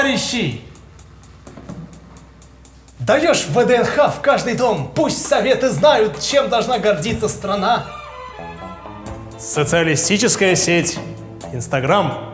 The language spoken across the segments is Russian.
товарищи! Даешь ВДНХ в каждый дом, пусть советы знают, чем должна гордиться страна. Социалистическая сеть Инстаграм.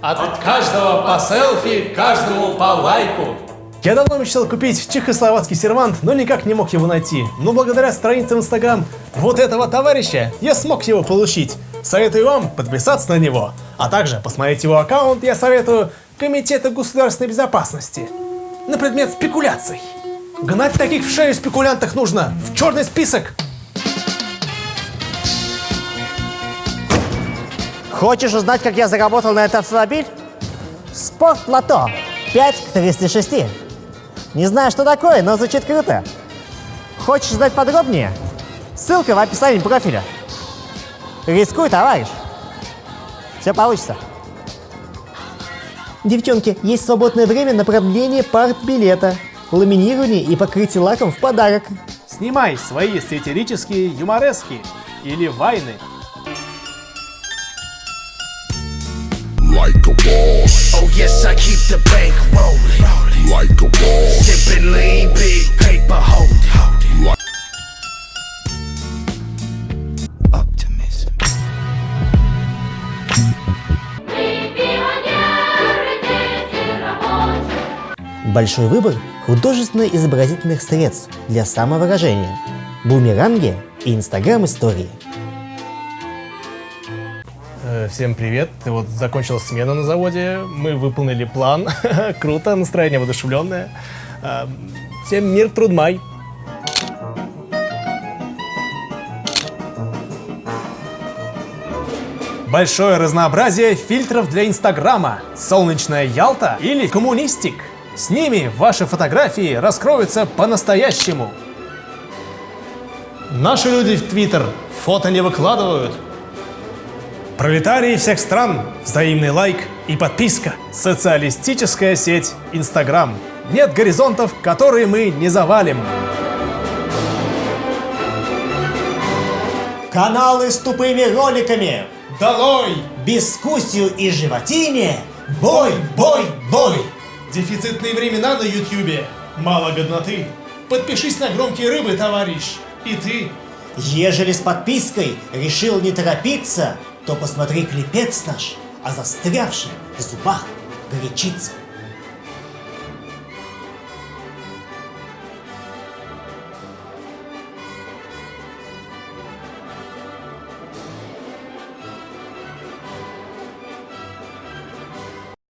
От каждого по селфи, каждому по лайку. Я давно мечтал купить чехословацкий сервант, но никак не мог его найти. Но благодаря странице в Инстаграм вот этого товарища я смог его получить. Советую вам подписаться на него. А также посмотреть его аккаунт я советую Комитету государственной безопасности. На предмет спекуляций. Гнать таких в шею спекулянтах нужно. В черный список. Хочешь узнать, как я заработал на этот автомобиль? Спорт Лото 5 к 36. Не знаю, что такое, но звучит круто. Хочешь знать подробнее? Ссылка в описании профиля. Рискуй, товарищ. Все получится. Девчонки, есть свободное время на продление партбилета, ламинирование и покрытие лаком в подарок. Снимай свои сатирические юморески или вайны. like a boss, Большой выбор художественно-изобразительных средств для самовыражения, бумеранги и инстаграм-истории. Э, Всем привет. Вот закончилась смена на заводе. Мы выполнили план. Круто, настроение воодушевленное. Э, Всем мир, трудмай. Большое разнообразие фильтров для Инстаграма. Солнечная Ялта или коммунистик. С ними ваши фотографии раскроются по-настоящему. Наши люди в Твиттер фото не выкладывают, Пролетарии всех стран, взаимный лайк и подписка. Социалистическая сеть Инстаграм. Нет горизонтов, которые мы не завалим. Каналы с тупыми роликами, Долой! бескусью и животине, бой, бой, бой! Дефицитные времена на Ютьюбе. Мало годноты. Подпишись на громкие рыбы, товарищ. И ты. Ежели с подпиской решил не торопиться, то посмотри клипец наш о застрявшей в зубах горячице.